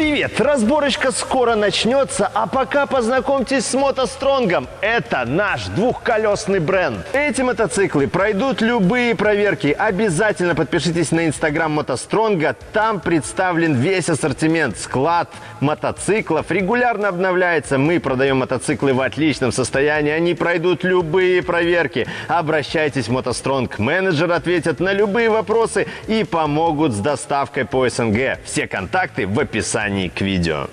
three Привет! Разборочка скоро начнется, а пока познакомьтесь с мотостронгом. Это наш двухколесный бренд. Эти мотоциклы пройдут любые проверки. Обязательно подпишитесь на инстаграм мотостронга. Там представлен весь ассортимент. Склад мотоциклов регулярно обновляется. Мы продаем мотоциклы в отличном состоянии. Они пройдут любые проверки. Обращайтесь в мотостронг. Менеджер ответят на любые вопросы и помогут с доставкой по СНГ. Все контакты в описании к видео.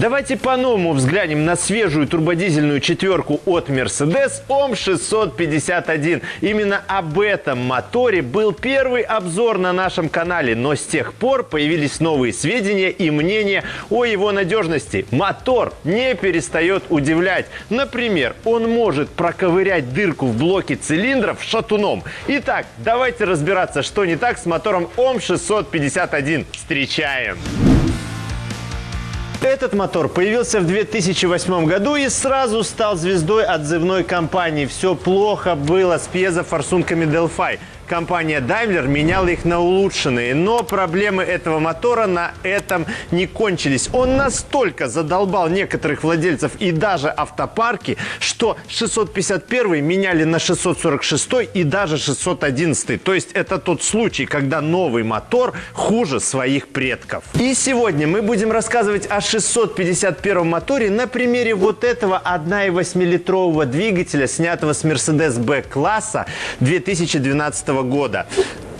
Давайте по-новому взглянем на свежую турбодизельную четверку от Mercedes OM 651. Именно об этом моторе был первый обзор на нашем канале, но с тех пор появились новые сведения и мнения о его надежности. Мотор не перестает удивлять. Например, он может проковырять дырку в блоке цилиндров шатуном. Итак, давайте разбираться, что не так с мотором OM 651. Встречаем! Этот мотор появился в 2008 году и сразу стал звездой отзывной компании. Все плохо было с пьезофорсунками Delphi компания Daimler меняла их на улучшенные. Но проблемы этого мотора на этом не кончились. Он настолько задолбал некоторых владельцев и даже автопарки, что 651 меняли на 646 и даже 611. То есть это тот случай, когда новый мотор хуже своих предков. И сегодня мы будем рассказывать о 651 моторе на примере вот этого 1,8-литрового двигателя, снятого с Mercedes B-класса 2012 года.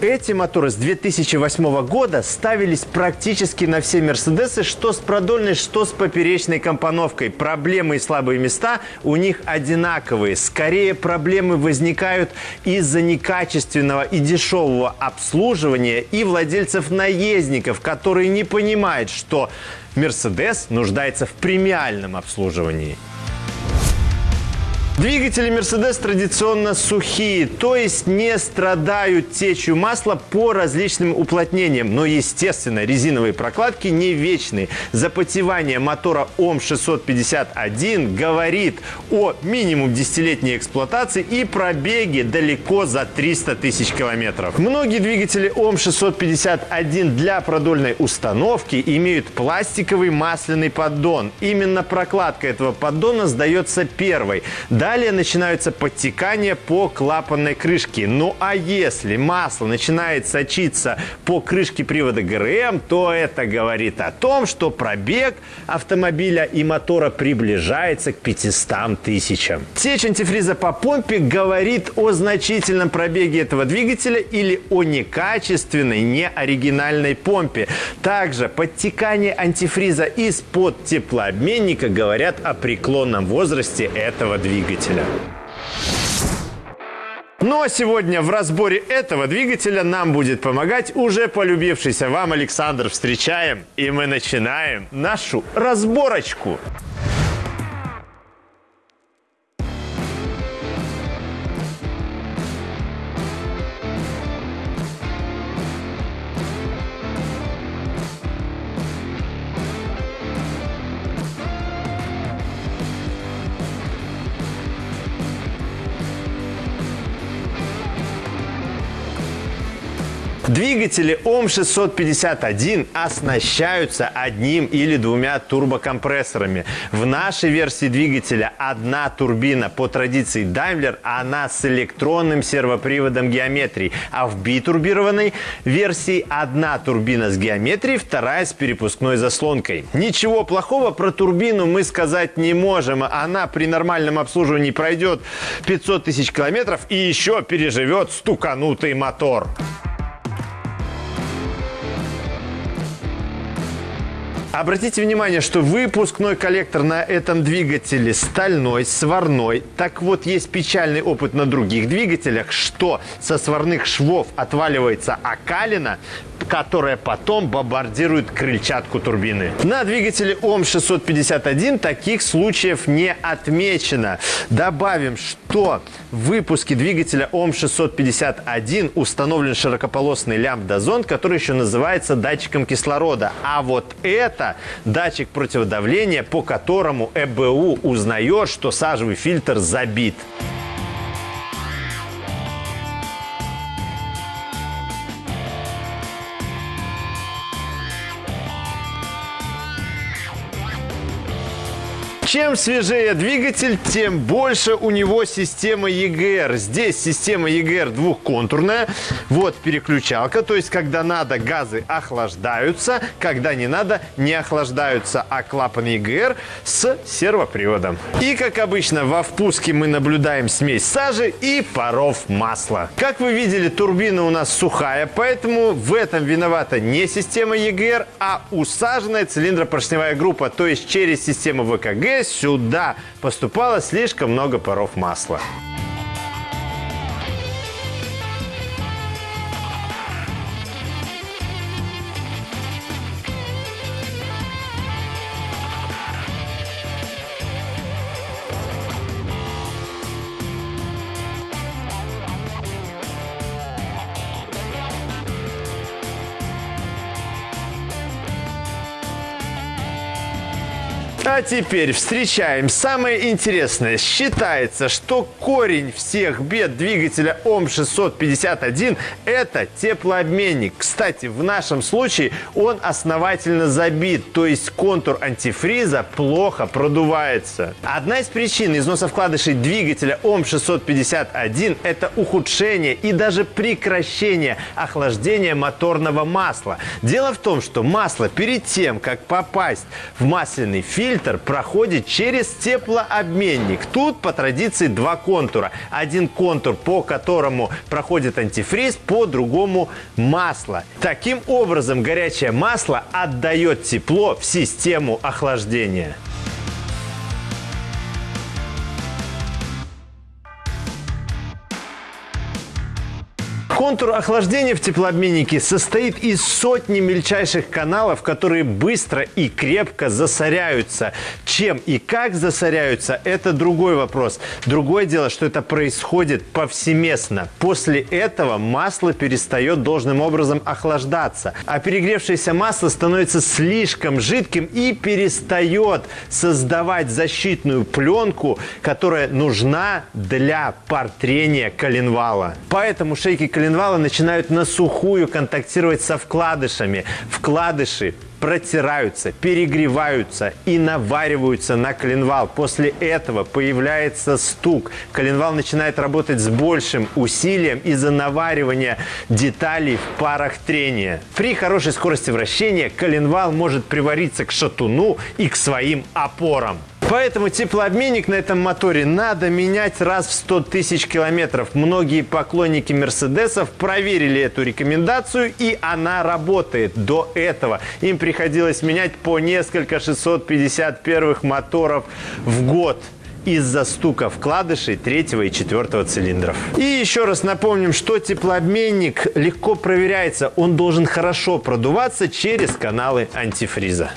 Эти моторы с 2008 года ставились практически на все Мерседесы, что с продольной, что с поперечной компоновкой. Проблемы и слабые места у них одинаковые. Скорее, проблемы возникают из-за некачественного и дешевого обслуживания и владельцев-наездников, которые не понимают, что Мерседес нуждается в премиальном обслуживании. Двигатели Mercedes традиционно сухие, то есть не страдают течью масла по различным уплотнениям. Но, естественно, резиновые прокладки не вечные. Запотевание мотора ОМ-651 говорит о минимум десятилетней эксплуатации и пробеге далеко за 300 тысяч километров. Многие двигатели ОМ-651 для продольной установки имеют пластиковый масляный поддон. Именно прокладка этого поддона сдается первой. Далее начинаются подтекания по клапанной крышке. Ну а если масло начинает сочиться по крышке привода ГРМ, то это говорит о том, что пробег автомобиля и мотора приближается к 500 тысячам. Течь антифриза по помпе говорит о значительном пробеге этого двигателя или о некачественной, неоригинальной помпе. Также подтекание антифриза из-под теплообменника говорят о преклонном возрасте этого двигателя двигателя. Ну а сегодня в разборе этого двигателя нам будет помогать уже полюбившийся вам Александр. Встречаем и мы начинаем нашу разборочку. Двигатели ОМ-651 оснащаются одним или двумя турбокомпрессорами. В нашей версии двигателя одна турбина. По традиции Daimler она с электронным сервоприводом геометрии. А в битурбированной версии одна турбина с геометрией, вторая с перепускной заслонкой. Ничего плохого про турбину мы сказать не можем. Она при нормальном обслуживании пройдет 500 тысяч километров и еще переживет стуканутый мотор. Обратите внимание, что выпускной коллектор на этом двигателе стальной, сварной. Так вот, есть печальный опыт на других двигателях, что со сварных швов отваливается окалина, которая потом бомбардирует крыльчатку турбины. На двигателе ОМ-651 таких случаев не отмечено. Добавим, что в выпуске двигателя ОМ-651 установлен широкополосный лямбда-зонд, который еще называется датчиком кислорода. А вот это датчик противодавления, по которому ЭБУ узнает, что сажевый фильтр забит. Чем свежее двигатель, тем больше у него система EGR. Здесь система EGR двухконтурная. Вот переключалка, то есть когда надо, газы охлаждаются, когда не надо, не охлаждаются, а клапан EGR с сервоприводом. И как обычно во впуске мы наблюдаем смесь сажи и паров масла. Как вы видели, турбина у нас сухая, поэтому в этом виновата не система EGR, а усаженная цилиндропоршневая группа, то есть через систему ВКГ сюда поступало слишком много паров масла. А теперь встречаем самое интересное. Считается, что корень всех бед двигателя ОМ-651 – это теплообменник. Кстати, в нашем случае он основательно забит, то есть контур антифриза плохо продувается. Одна из причин износа вкладышей двигателя ОМ-651 – это ухудшение и даже прекращение охлаждения моторного масла. Дело в том, что масло перед тем, как попасть в масляный фильтр, фильтр проходит через теплообменник. Тут по традиции два контура. Один контур, по которому проходит антифриз, по другому масло. Таким образом, горячее масло отдает тепло в систему охлаждения. Контур охлаждения в теплообменнике состоит из сотни мельчайших каналов, которые быстро и крепко засоряются. Чем и как засоряются – это другой вопрос. Другое дело, что это происходит повсеместно. После этого масло перестает должным образом охлаждаться, а перегревшееся масло становится слишком жидким и перестает создавать защитную пленку, которая нужна для портрения коленвала. Поэтому шейки коленвала коленвала начинают на сухую контактировать со вкладышами. Вкладыши протираются, перегреваются и навариваются на коленвал. После этого появляется стук. Коленвал начинает работать с большим усилием из-за наваривания деталей в парах трения. При хорошей скорости вращения коленвал может привариться к шатуну и к своим опорам. Поэтому теплообменник на этом моторе надо менять раз в 100 тысяч километров. Многие поклонники Мерседесов проверили эту рекомендацию, и она работает. До этого им приходилось менять по несколько 651 моторов в год из-за стука вкладышей третьего и четвертого цилиндров. И еще раз напомним, что теплообменник легко проверяется. Он должен хорошо продуваться через каналы антифриза.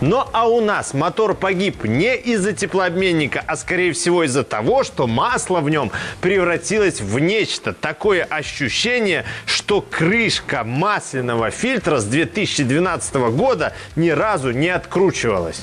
Но а у нас мотор погиб не из-за теплообменника, а скорее всего из-за того, что масло в нем превратилось в нечто. Такое ощущение, что крышка масляного фильтра с 2012 года ни разу не откручивалась.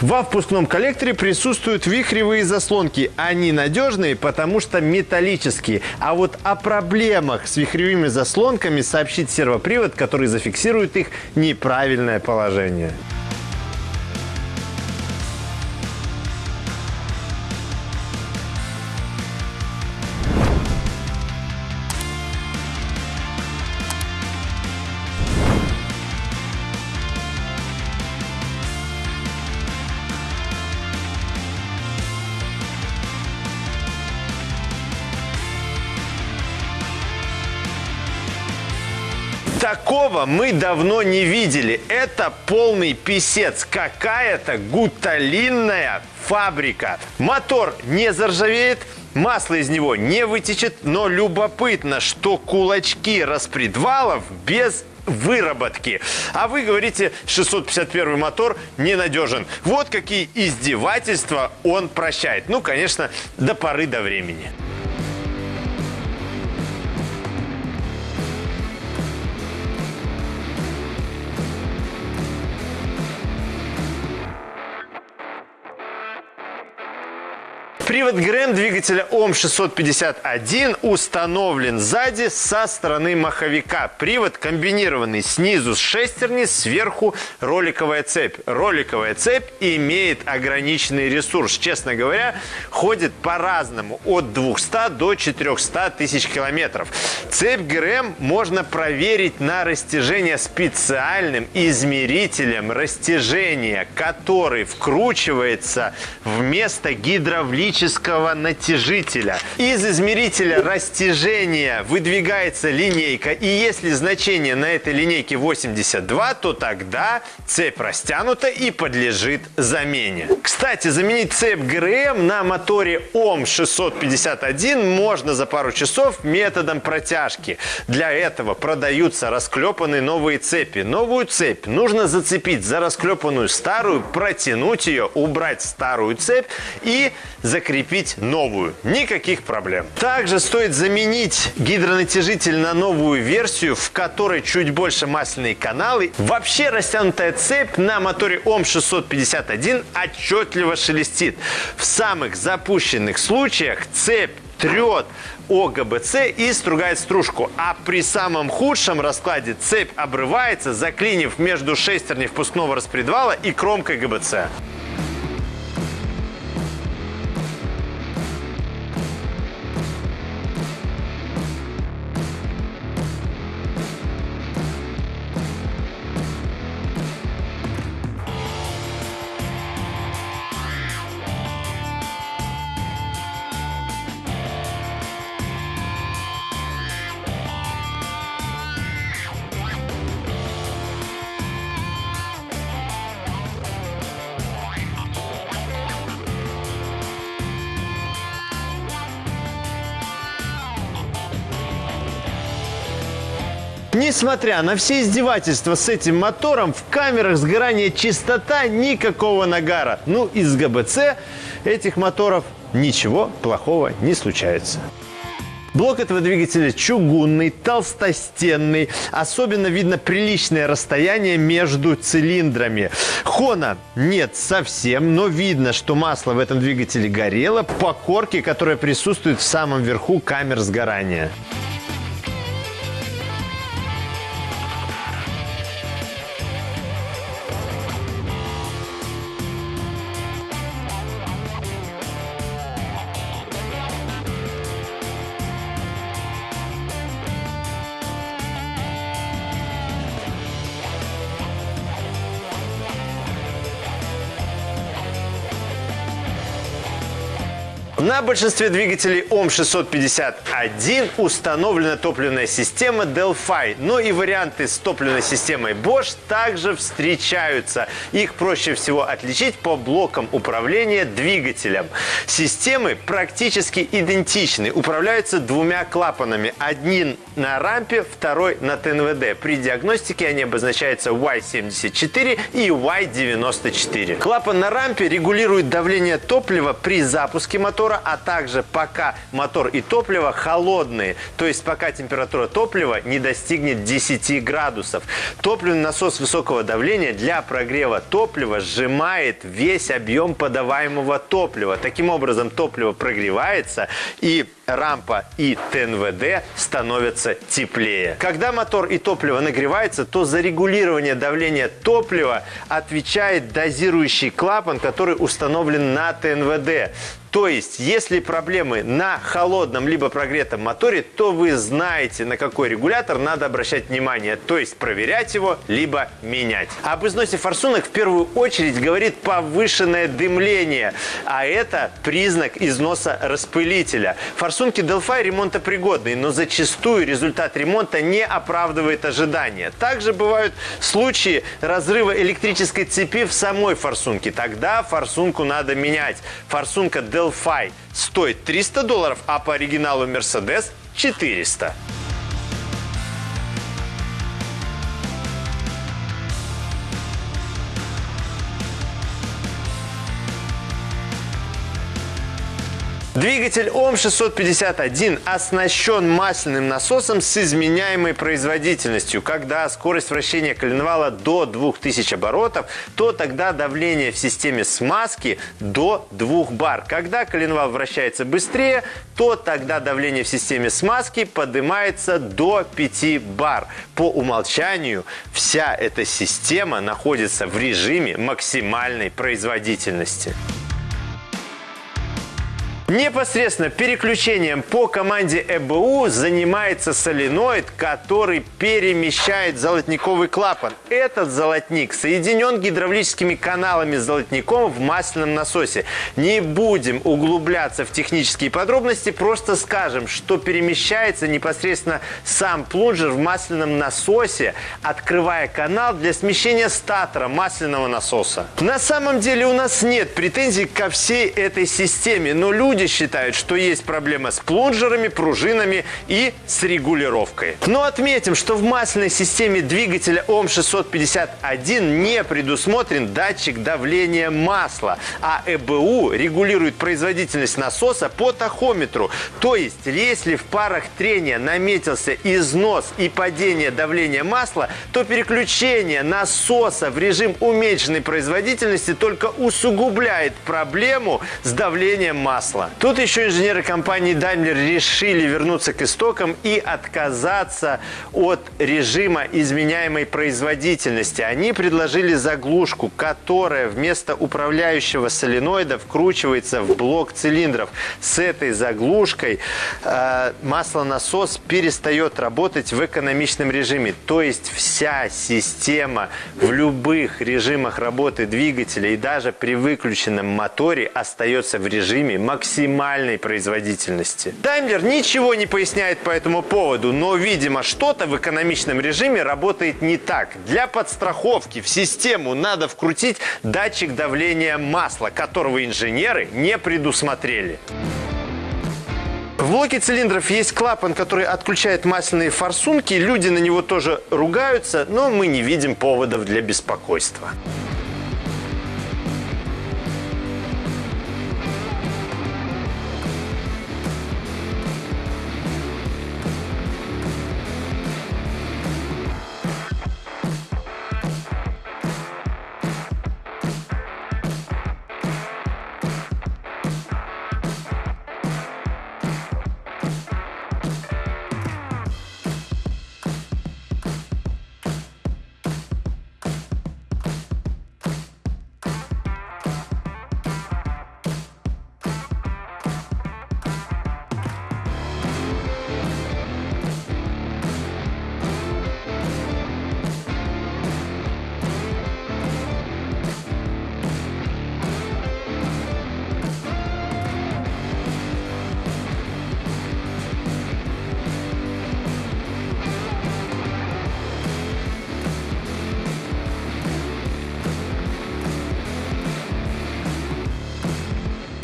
Во впускном коллекторе присутствуют вихревые заслонки. Они надежные, потому что металлические. А вот о проблемах с вихревыми заслонками сообщит сервопривод, который зафиксирует их неправильное положение. Такого мы давно не видели. Это полный писец. Какая-то гуталинная фабрика. Мотор не заржавеет, масло из него не вытечет, но любопытно, что кулачки распредвалов без выработки. А вы говорите, 651 мотор ненадежен. Вот какие издевательства он прощает. Ну, конечно, до поры до времени. Привод ГРМ двигателя ОМ651 установлен сзади со стороны маховика. Привод комбинированный снизу с шестерни, сверху роликовая цепь. Роликовая цепь имеет ограниченный ресурс. Честно говоря, ходит по-разному. От 200 до 400 тысяч километров. Цепь ГРМ можно проверить на растяжение специальным измерителем растяжения, который вкручивается вместо гидравлического натяжителя. Из измерителя растяжения выдвигается линейка, и если значение на этой линейке 82, то тогда цепь растянута и подлежит замене. Кстати, заменить цепь ГРМ на моторе ОМ651 можно за пару часов методом протяжки. Для этого продаются расклепанные новые цепи. Новую цепь нужно зацепить за расклепанную старую, протянуть ее, убрать старую цепь и закрепить новую. Никаких проблем. Также стоит заменить гидронатяжитель на новую версию, в которой чуть больше масляные каналы. Вообще растянутая цепь на моторе ОМ651 отчетливо шелестит. В самых запущенных случаях цепь трет ОГБЦ и стругает стружку. А при самом худшем раскладе цепь обрывается, заклинив между шестерней впускного распредвала и кромкой ГБЦ. Несмотря на все издевательства с этим мотором, в камерах сгорания чистота никакого нагара. Ну, из ГБЦ этих моторов ничего плохого не случается. Блок этого двигателя чугунный, толстостенный. Особенно видно приличное расстояние между цилиндрами. Хона нет совсем, но видно, что масло в этом двигателе горело по корке, которая присутствует в самом верху камер сгорания. На большинстве двигателей ОМ651 установлена топливная система Delphi, но и варианты с топливной системой Bosch также встречаются. Их проще всего отличить по блокам управления двигателем. Системы практически идентичны, управляются двумя клапанами. Один на рампе, второй на ТНВД. При диагностике они обозначаются Y74 и Y94. Клапан на рампе регулирует давление топлива при запуске мотора мотора, а также пока мотор и топливо холодные, то есть пока температура топлива не достигнет 10 градусов. Топливный насос высокого давления для прогрева топлива сжимает весь объем подаваемого топлива. Таким образом, топливо прогревается и рампа и ТНВД становятся теплее. Когда мотор и топливо нагревается, то за регулирование давления топлива отвечает дозирующий клапан, который установлен на ТНВД. То есть, если проблемы на холодном либо прогретом моторе, то вы знаете, на какой регулятор надо обращать внимание. То есть, проверять его, либо менять. Об износе форсунок в первую очередь говорит повышенное дымление. А это признак износа распылителя. Форсунки Delphi ремонтопригодные, но зачастую результат ремонта не оправдывает ожидания. Также бывают случаи разрыва электрической цепи в самой форсунке. Тогда форсунку надо менять. Форсунка Delphi стоит 300 долларов, а по оригиналу Mercedes 400. Двигатель ОМ-651 оснащен масляным насосом с изменяемой производительностью. Когда скорость вращения коленвала до 2000 оборотов, то тогда давление в системе смазки до 2 бар. Когда коленвал вращается быстрее, то тогда давление в системе смазки поднимается до 5 бар. По умолчанию вся эта система находится в режиме максимальной производительности. Непосредственно переключением по команде ЭБУ занимается соленоид, который перемещает золотниковый клапан. Этот золотник соединен гидравлическими каналами с золотником в масляном насосе. Не будем углубляться в технические подробности, просто скажем, что перемещается непосредственно сам плунжер в масляном насосе, открывая канал для смещения статора масляного насоса. На самом деле у нас нет претензий ко всей этой системе, но люди люди считают, что есть проблема с плунжерами, пружинами и с регулировкой. Но отметим, что в масляной системе двигателя ОМ-651 не предусмотрен датчик давления масла, а ЭБУ регулирует производительность насоса по тахометру. То есть, если в парах трения наметился износ и падение давления масла, то переключение насоса в режим уменьшенной производительности только усугубляет проблему с давлением масла. Тут еще инженеры компании Daimler решили вернуться к истокам и отказаться от режима изменяемой производительности. Они предложили заглушку, которая вместо управляющего соленоида вкручивается в блок цилиндров. С этой заглушкой э, маслонасос перестает работать в экономичном режиме. То есть вся система в любых режимах работы двигателя и даже при выключенном моторе остается в режиме максимального максимальной производительности. Daimler ничего не поясняет по этому поводу, но, видимо, что-то в экономичном режиме работает не так. Для подстраховки в систему надо вкрутить датчик давления масла, которого инженеры не предусмотрели. В блоке цилиндров есть клапан, который отключает масляные форсунки. Люди на него тоже ругаются, но мы не видим поводов для беспокойства.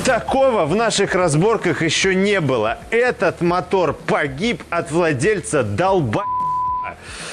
Такого в наших разборках еще не было. Этот мотор погиб от владельца долба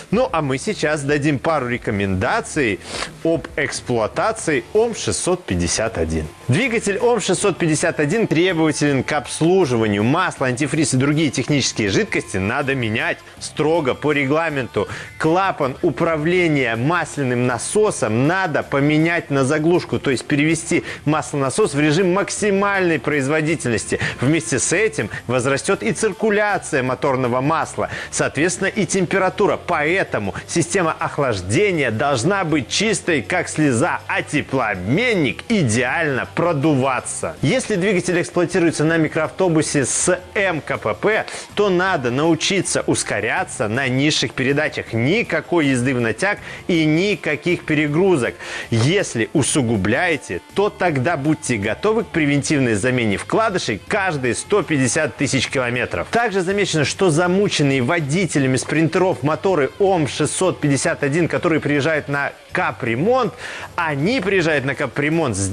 ну, а мы сейчас дадим пару рекомендаций об эксплуатации ОМ-651. Двигатель ОМ-651 требователен к обслуживанию. Масло, антифриз и другие технические жидкости надо менять строго по регламенту. Клапан управления масляным насосом надо поменять на заглушку, то есть перевести маслонасос в режим максимальной производительности. Вместе с этим возрастет и циркуляция моторного масла, соответственно и температура. Поэтому система охлаждения должна быть чистой, как слеза, а теплообменник идеально продуваться. Если двигатель эксплуатируется на микроавтобусе с МКПП, то надо научиться ускоряться на низших передачах. Никакой езды в натяг и никаких перегрузок. Если усугубляете, то тогда будьте готовы к превентивной замене вкладышей каждые 150 тысяч километров. Также замечено, что замученные водителями спринтеров мотор моторы ОМ-651, которые приезжают на капремонт, они приезжают на капремонт с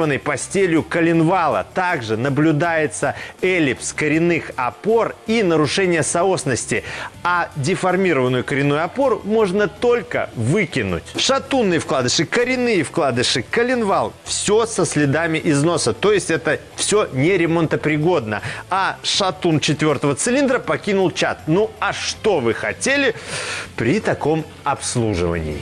деформированной постелью коленвала. Также наблюдается эллипс коренных опор и нарушение соосности. А деформированную коренную опору можно только выкинуть. Шатунные вкладыши, коренные вкладыши, коленвал – все со следами износа. То есть это все не ремонтопригодно. А шатун четвертого цилиндра покинул чат. Ну а что вы хотели при таком обслуживании?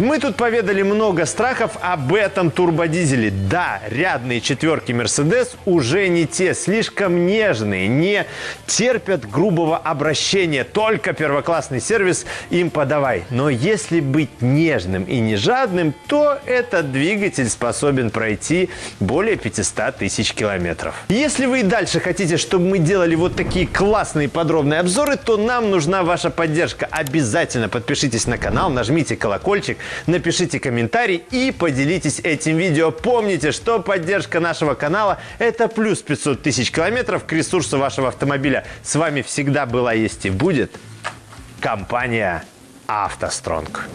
Мы тут поведали много страхов об этом турбодизеле. Да, рядные четверки Mercedes уже не те, слишком нежные, не терпят грубого обращения. Только первоклассный сервис им подавай. Но если быть нежным и не жадным, то этот двигатель способен пройти более 500 тысяч километров. Если вы и дальше хотите, чтобы мы делали вот такие классные подробные обзоры, то нам нужна ваша поддержка. Обязательно подпишитесь на канал, нажмите колокольчик, напишите комментарий и поделитесь этим видео. Помните, что поддержка нашего канала – это плюс 500 тысяч километров к ресурсу вашего автомобиля. С вами всегда была, есть и будет компания «АвтоСтронг».